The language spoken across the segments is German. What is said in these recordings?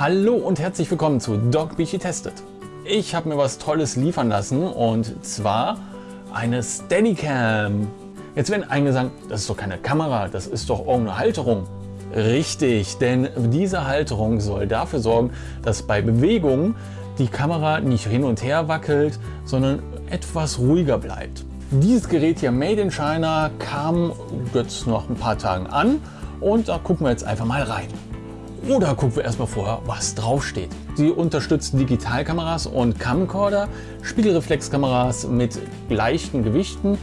Hallo und herzlich willkommen zu Dog Bichi Testet. Ich habe mir was Tolles liefern lassen und zwar eine Steadicam. Jetzt werden einige sagen, das ist doch keine Kamera, das ist doch irgendeine Halterung. Richtig, denn diese Halterung soll dafür sorgen, dass bei Bewegung die Kamera nicht hin und her wackelt, sondern etwas ruhiger bleibt. Dieses Gerät hier Made in China kam jetzt nach ein paar Tagen an und da gucken wir jetzt einfach mal rein. Oder gucken wir erstmal vorher, was drauf steht. Sie unterstützt Digitalkameras und Camcorder, Spiegelreflexkameras mit leichten Gewichten,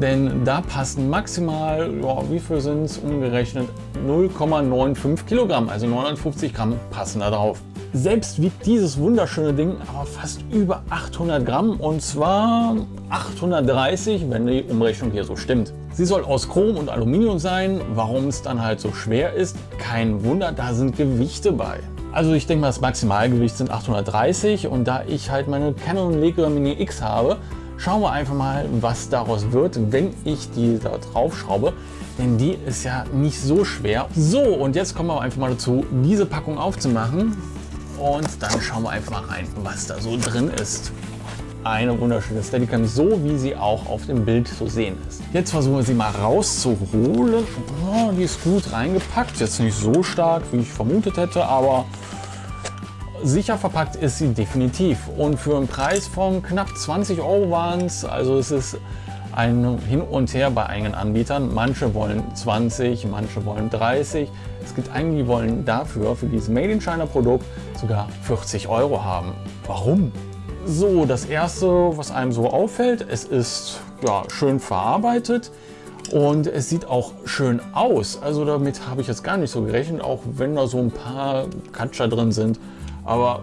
denn da passen maximal, ja, wie viel sind es umgerechnet, 0,95 Kilogramm, also 950 Gramm passen da drauf. Selbst wiegt dieses wunderschöne Ding aber fast über 800 Gramm und zwar 830, wenn die Umrechnung hier so stimmt. Sie soll aus Chrom und Aluminium sein. Warum es dann halt so schwer ist, kein Wunder, da sind Gewichte bei. Also ich denke mal, das Maximalgewicht sind 830 und da ich halt meine Canon Legria Mini X habe, schauen wir einfach mal, was daraus wird, wenn ich die da drauf schraube. Denn die ist ja nicht so schwer. So, und jetzt kommen wir einfach mal dazu, diese Packung aufzumachen. Und dann schauen wir einfach mal rein, was da so drin ist. Eine wunderschöne Steadicam, so wie sie auch auf dem Bild zu sehen ist. Jetzt versuchen wir sie mal rauszuholen. Oh, die ist gut reingepackt, jetzt nicht so stark, wie ich vermutet hätte, aber sicher verpackt ist sie definitiv. Und für einen Preis von knapp 20 Euro waren es, also es ist ein Hin und Her bei einigen Anbietern. Manche wollen 20, manche wollen 30. Es gibt einige, die wollen dafür, für dieses Made in China Produkt, sogar 40 Euro haben. Warum? So, das erste, was einem so auffällt, es ist ja, schön verarbeitet und es sieht auch schön aus. Also damit habe ich jetzt gar nicht so gerechnet, auch wenn da so ein paar Katscher drin sind. Aber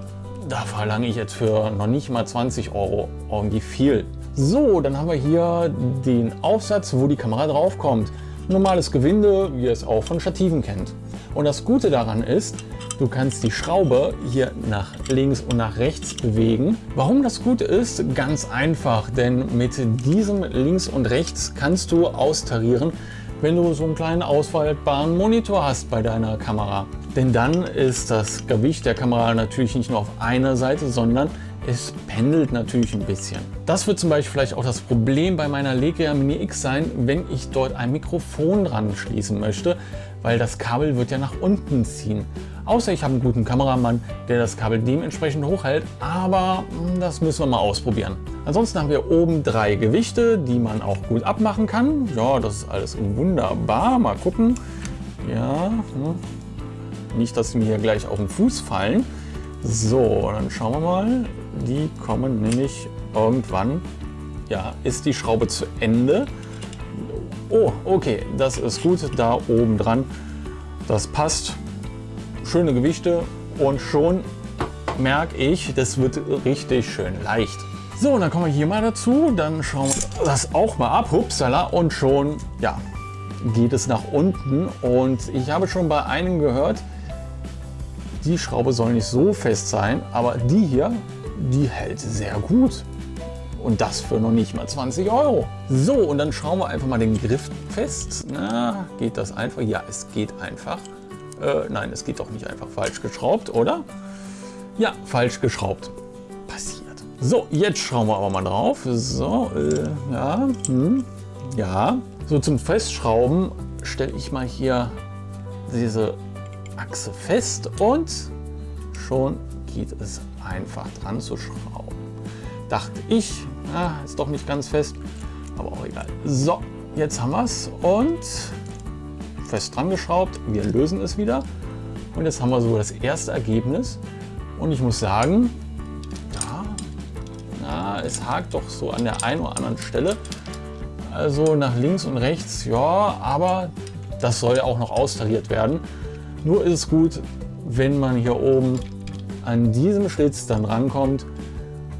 da verlange ich jetzt für noch nicht mal 20 Euro irgendwie viel. So, dann haben wir hier den Aufsatz, wo die Kamera drauf kommt. Normales Gewinde, wie ihr es auch von Stativen kennt. Und das Gute daran ist, du kannst die Schraube hier nach links und nach rechts bewegen. Warum das gut ist? Ganz einfach, denn mit diesem links und rechts kannst du austarieren, wenn du so einen kleinen ausfaltbaren Monitor hast bei deiner Kamera. Denn dann ist das Gewicht der Kamera natürlich nicht nur auf einer Seite, sondern es pendelt natürlich ein bisschen. Das wird zum Beispiel vielleicht auch das Problem bei meiner Legria Mini X sein, wenn ich dort ein Mikrofon dran schließen möchte, weil das Kabel wird ja nach unten ziehen. Außer ich habe einen guten Kameramann, der das Kabel dementsprechend hochhält, aber hm, das müssen wir mal ausprobieren. Ansonsten haben wir oben drei Gewichte, die man auch gut abmachen kann. Ja, das ist alles wunderbar. Mal gucken. Ja, hm. Nicht, dass sie mir hier gleich auf den Fuß fallen. So, dann schauen wir mal. Die kommen nämlich irgendwann, ja, ist die Schraube zu Ende. Oh, okay, das ist gut, da oben dran. Das passt. Schöne Gewichte und schon merke ich, das wird richtig schön leicht. So, und dann kommen wir hier mal dazu. Dann schauen wir das auch mal ab. Hupsala. Und schon, ja, geht es nach unten. Und ich habe schon bei einem gehört, die Schraube soll nicht so fest sein, aber die hier, die hält sehr gut. Und das für noch nicht mal 20 Euro. So, und dann schauen wir einfach mal den Griff fest. Na, geht das einfach? Ja, es geht einfach. Äh, nein, es geht doch nicht einfach falsch geschraubt, oder? Ja, falsch geschraubt. Passiert. So, jetzt schauen wir aber mal drauf. So, äh, ja, hm, ja. So, zum Festschrauben stelle ich mal hier diese Achse fest und schon geht es einfach dran zu schrauben. Dachte ich, ja, ist doch nicht ganz fest, aber auch egal. So, jetzt haben wir es und fest dran geschraubt. Wir lösen es wieder und jetzt haben wir so das erste Ergebnis. Und ich muss sagen, ja, na, es hakt doch so an der einen oder anderen Stelle. Also nach links und rechts, ja, aber das soll ja auch noch austariert werden. Nur ist es gut, wenn man hier oben an diesem Schlitz dann rankommt,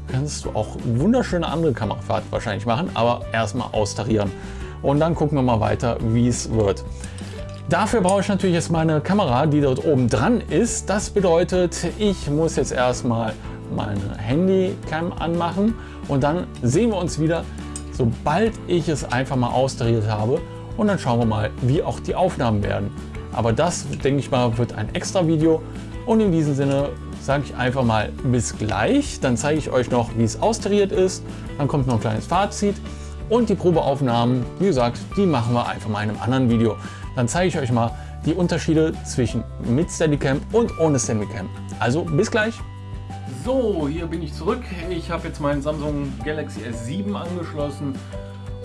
kannst du auch wunderschöne andere Kamerafahrt wahrscheinlich machen, aber erstmal austarieren. Und dann gucken wir mal weiter, wie es wird. Dafür brauche ich natürlich jetzt meine Kamera, die dort oben dran ist. Das bedeutet, ich muss jetzt erstmal meine Handycam anmachen und dann sehen wir uns wieder, sobald ich es einfach mal austariert habe. Und dann schauen wir mal, wie auch die Aufnahmen werden. Aber das, denke ich mal, wird ein extra Video Und in diesem Sinne sage ich einfach mal bis gleich. Dann zeige ich euch noch, wie es austariert ist. Dann kommt noch ein kleines Fazit. Und die Probeaufnahmen, wie gesagt, die machen wir einfach mal in einem anderen Video. Dann zeige ich euch mal die Unterschiede zwischen mit Steadicam und ohne Steadicam. Also bis gleich. So, hier bin ich zurück. Ich habe jetzt meinen Samsung Galaxy S7 angeschlossen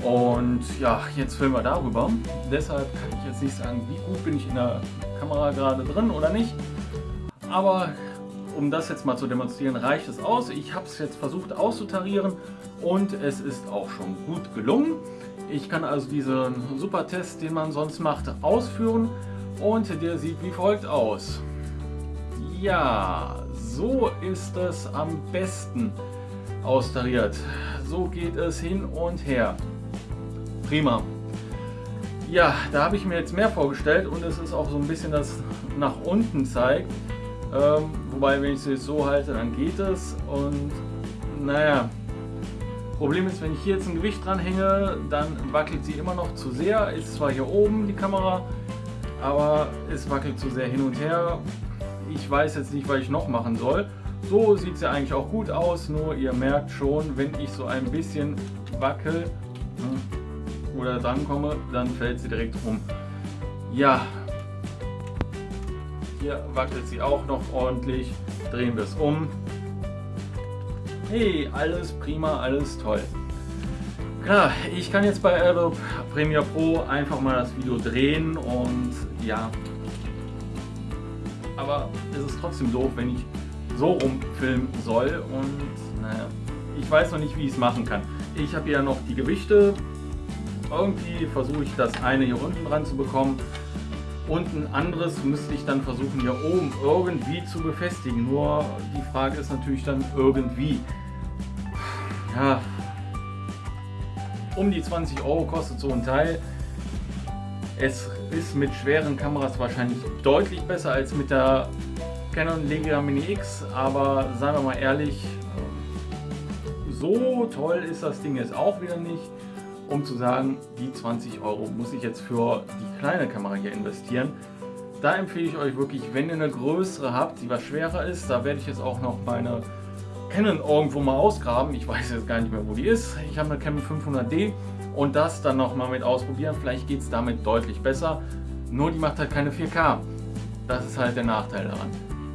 und ja, jetzt filmen wir darüber. Deshalb kann ich jetzt nicht sagen, wie gut bin ich in der Kamera gerade drin oder nicht. Aber um das jetzt mal zu demonstrieren, reicht es aus. Ich habe es jetzt versucht auszutarieren und es ist auch schon gut gelungen. Ich kann also diesen super Test, den man sonst macht, ausführen und der sieht wie folgt aus. Ja, so ist es am besten austariert. So geht es hin und her. Prima. Ja, da habe ich mir jetzt mehr vorgestellt und es ist auch so ein bisschen das nach unten zeigt. Ähm, wobei, wenn ich es so halte, dann geht es. Und naja, Problem ist, wenn ich hier jetzt ein Gewicht dran hänge, dann wackelt sie immer noch zu sehr. Ist zwar hier oben die Kamera, aber es wackelt zu sehr hin und her. Ich weiß jetzt nicht, was ich noch machen soll. So sieht sie eigentlich auch gut aus, nur ihr merkt schon, wenn ich so ein bisschen wackel ne, oder dran komme, dann fällt sie direkt um. Ja, hier wackelt sie auch noch ordentlich. Drehen wir es um. Hey, alles prima, alles toll. Klar, ich kann jetzt bei Adobe Premiere Pro einfach mal das Video drehen und ja, aber es ist trotzdem doof, wenn ich so rumfilmen soll und naja, ich weiß noch nicht, wie ich es machen kann. Ich habe ja noch die Gewichte, irgendwie versuche ich das eine hier unten dran zu bekommen und ein anderes müsste ich dann versuchen hier oben irgendwie zu befestigen. Nur die Frage ist natürlich dann irgendwie. Ja, um die 20 Euro kostet so ein Teil. Es ist mit schweren Kameras wahrscheinlich deutlich besser als mit der Canon Legia Mini X, aber seien wir mal ehrlich, so toll ist das Ding jetzt auch wieder nicht, um zu sagen, die 20 Euro muss ich jetzt für die kleine Kamera hier investieren. Da empfehle ich euch wirklich, wenn ihr eine größere habt, die was schwerer ist, da werde ich jetzt auch noch meine Canon irgendwo mal ausgraben. Ich weiß jetzt gar nicht mehr, wo die ist. Ich habe eine Canon 500D und das dann noch mal mit ausprobieren. Vielleicht geht es damit deutlich besser. Nur die macht halt keine 4K. Das ist halt der Nachteil daran.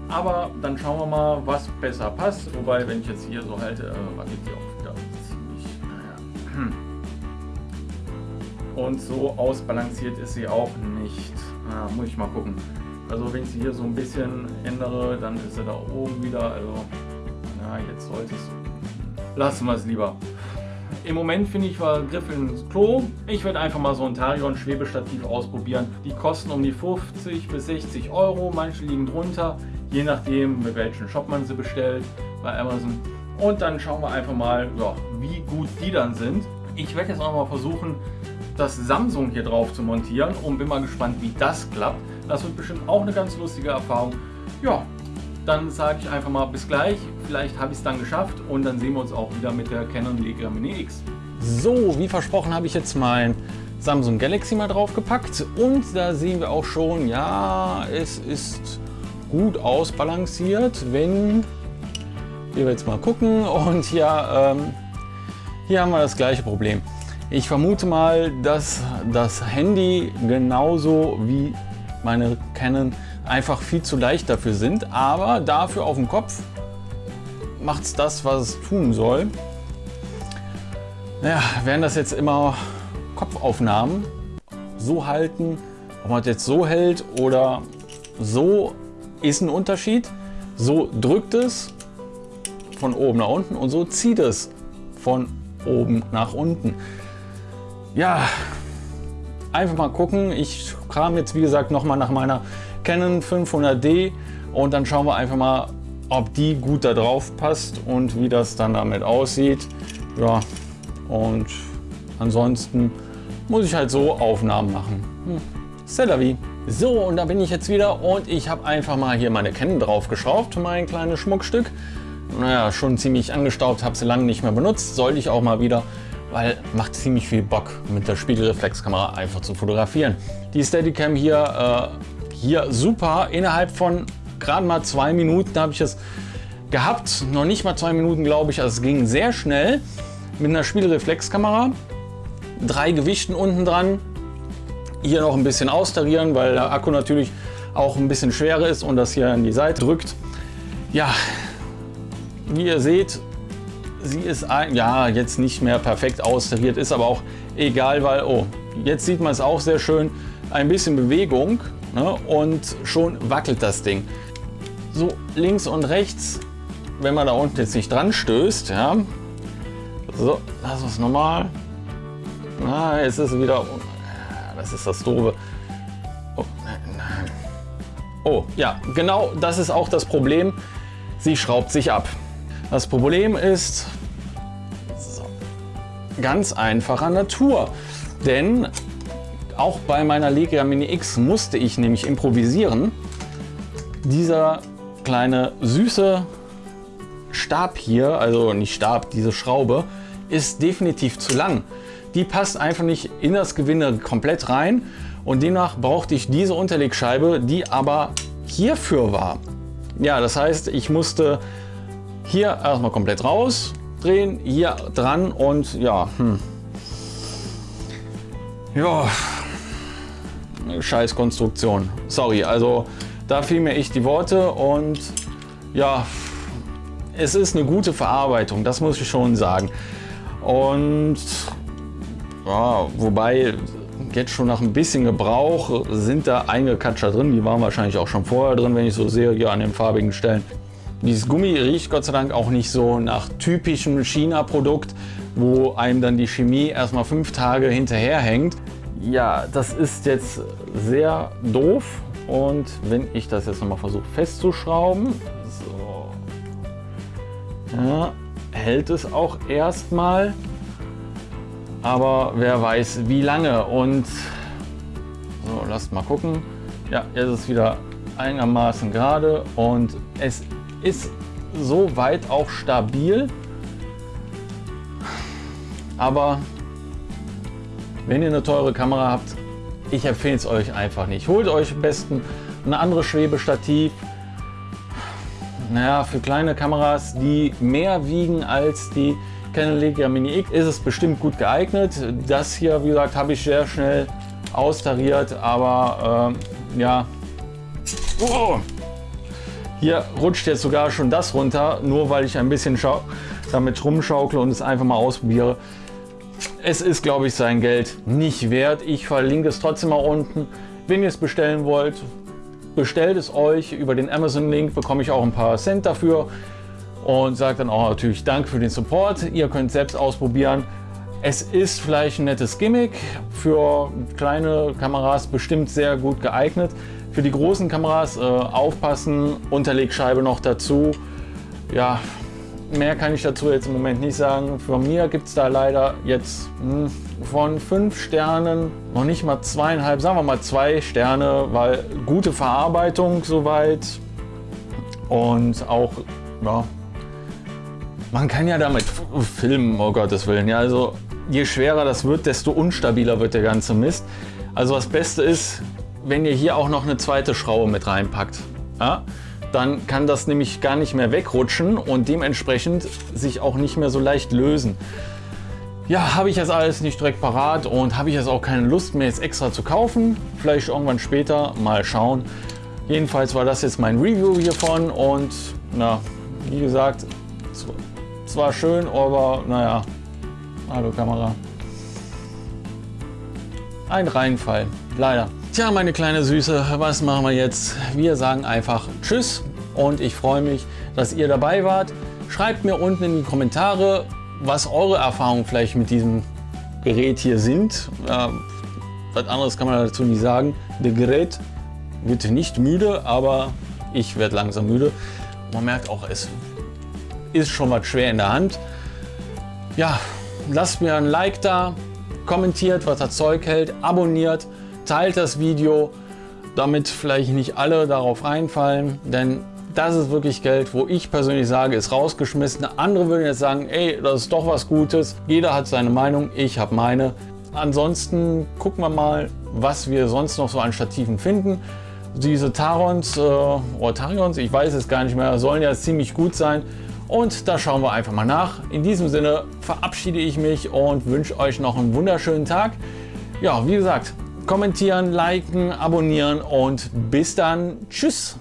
Aber dann schauen wir mal, was besser passt. Wobei, wenn ich jetzt hier so halte, äh, wackelt die auch Und so ausbalanciert ist sie auch nicht. Na, muss ich mal gucken. Also wenn ich sie hier so ein bisschen ändere, dann ist sie da oben wieder. Also, na, jetzt sollte es. Lassen wir es lieber. Im Moment finde ich war Griff ins Klo. Ich werde einfach mal so ein Tarion Schwebestativ ausprobieren. Die kosten um die 50 bis 60 Euro. Manche liegen drunter, je nachdem mit welchem Shop man sie bestellt bei Amazon. Und dann schauen wir einfach mal, ja, wie gut die dann sind. Ich werde jetzt auch mal versuchen, das Samsung hier drauf zu montieren und bin mal gespannt, wie das klappt. Das wird bestimmt auch eine ganz lustige Erfahrung. Ja, dann sage ich einfach mal bis gleich. Vielleicht habe ich es dann geschafft und dann sehen wir uns auch wieder mit der Canon Legia Mini X. So, wie versprochen habe ich jetzt mein Samsung Galaxy mal draufgepackt und da sehen wir auch schon, ja, es ist gut ausbalanciert, wenn wir jetzt mal gucken und ja, ähm, hier haben wir das gleiche Problem. Ich vermute mal, dass das Handy genauso wie meine Canon einfach viel zu leicht dafür sind, aber dafür auf dem Kopf macht es das, was es tun soll. Naja, werden das jetzt immer Kopfaufnahmen so halten, ob man das jetzt so hält oder so, ist ein Unterschied. So drückt es von oben nach unten und so zieht es von oben nach unten. Ja, einfach mal gucken. Ich kram jetzt wie gesagt noch mal nach meiner Canon 500D und dann schauen wir einfach mal, ob die gut da drauf passt und wie das dann damit aussieht. Ja, und ansonsten muss ich halt so Aufnahmen machen. Hm. C'est So, und da bin ich jetzt wieder und ich habe einfach mal hier meine Canon draufgeschraubt, mein kleines Schmuckstück. Naja, schon ziemlich angestaubt, habe sie lange nicht mehr benutzt, sollte ich auch mal wieder, weil macht ziemlich viel Bock mit der Spiegelreflexkamera einfach zu fotografieren. Die Steadicam hier, äh, hier super, innerhalb von gerade mal zwei Minuten habe ich es gehabt. Noch nicht mal zwei Minuten, glaube ich. Also es ging sehr schnell mit einer Spielreflexkamera. Drei Gewichten unten dran. Hier noch ein bisschen austarieren, weil der Akku natürlich auch ein bisschen schwerer ist und das hier an die Seite drückt. Ja, wie ihr seht, sie ist ein, ja, jetzt nicht mehr perfekt austariert, ist aber auch egal, weil, oh, jetzt sieht man es auch sehr schön, ein bisschen Bewegung ne, und schon wackelt das Ding. So links und rechts, wenn man da unten jetzt nicht dran stößt, ja, so, lass uns nochmal. Na, jetzt ist es wieder, das ist das Doofe. Oh, oh, ja, genau das ist auch das Problem. Sie schraubt sich ab. Das Problem ist so, ganz einfacher Natur. Denn auch bei meiner Legia Mini X musste ich nämlich improvisieren. Dieser kleine süße Stab hier, also nicht Stab, diese Schraube, ist definitiv zu lang. Die passt einfach nicht in das Gewinde komplett rein und demnach brauchte ich diese Unterlegscheibe, die aber hierfür war. Ja, das heißt, ich musste hier erstmal komplett raus, drehen, hier dran und ja, hm. ja, scheiß Konstruktion. Sorry, also da fiel mir echt die Worte und ja, es ist eine gute Verarbeitung, das muss ich schon sagen. Und ja, wobei jetzt schon nach ein bisschen Gebrauch sind da einige Katscher drin, die waren wahrscheinlich auch schon vorher drin, wenn ich so sehe, hier an den farbigen Stellen. Dieses Gummi riecht Gott sei Dank auch nicht so nach typischem China-Produkt, wo einem dann die Chemie erstmal fünf Tage hinterher hängt. Ja, das ist jetzt sehr doof. Und wenn ich das jetzt nochmal versuche festzuschrauben, so, ja, hält es auch erstmal, aber wer weiß wie lange. Und so, lasst mal gucken. Ja, jetzt ist es wieder einigermaßen gerade. Und es ist soweit auch stabil. Aber wenn ihr eine teure Kamera habt, ich empfehle es euch einfach nicht. Holt euch am besten ein anderes Schwebestativ. Naja, für kleine Kameras, die mehr wiegen als die Canon Legia Mini X, ist es bestimmt gut geeignet. Das hier, wie gesagt, habe ich sehr schnell austariert, aber äh, ja. Oh. Hier rutscht jetzt sogar schon das runter, nur weil ich ein bisschen damit rumschaukle und es einfach mal ausprobiere. Es ist, glaube ich, sein Geld nicht wert. Ich verlinke es trotzdem mal unten. Wenn ihr es bestellen wollt, bestellt es euch. Über den Amazon-Link bekomme ich auch ein paar Cent dafür und sage dann auch natürlich Dank für den Support. Ihr könnt selbst ausprobieren. Es ist vielleicht ein nettes Gimmick, für kleine Kameras bestimmt sehr gut geeignet. Für die großen Kameras äh, aufpassen, Unterlegscheibe noch dazu. Ja, mehr kann ich dazu jetzt im Moment nicht sagen. Von mir gibt es da leider jetzt mh, hm, von fünf Sternen noch nicht mal zweieinhalb, sagen wir mal zwei Sterne, weil gute Verarbeitung soweit und auch, ja, man kann ja damit filmen, oh Gottes Willen. Ja, also je schwerer das wird, desto unstabiler wird der ganze Mist. Also das Beste ist, wenn ihr hier auch noch eine zweite Schraube mit reinpackt, ja, dann kann das nämlich gar nicht mehr wegrutschen und dementsprechend sich auch nicht mehr so leicht lösen. Ja, habe ich jetzt alles nicht direkt parat und habe ich jetzt auch keine Lust mehr jetzt extra zu kaufen. Vielleicht irgendwann später, mal schauen. Jedenfalls war das jetzt mein Review hiervon und na, wie gesagt, es war schön, aber naja, hallo Kamera. Ein Reinfall, leider. Tja, meine kleine Süße, was machen wir jetzt? Wir sagen einfach Tschüss und ich freue mich, dass ihr dabei wart. Schreibt mir unten in die Kommentare, was eure Erfahrungen vielleicht mit diesem Gerät hier sind. Äh, was anderes kann man dazu nicht sagen. Das Gerät wird nicht müde, aber ich werde langsam müde. Man merkt auch, es ist schon was schwer in der Hand. Ja, lasst mir ein Like da, kommentiert, was das Zeug hält, abonniert teilt das Video, damit vielleicht nicht alle darauf reinfallen, denn das ist wirklich Geld, wo ich persönlich sage, ist rausgeschmissen. Andere würden jetzt sagen, ey, das ist doch was Gutes. Jeder hat seine Meinung, ich habe meine. Ansonsten gucken wir mal, was wir sonst noch so an Stativen finden. Diese Tarons äh, oder Tarions, ich weiß es gar nicht mehr, sollen ja ziemlich gut sein. Und da schauen wir einfach mal nach. In diesem Sinne verabschiede ich mich und wünsche euch noch einen wunderschönen Tag. Ja, wie gesagt, kommentieren, liken, abonnieren und bis dann. Tschüss.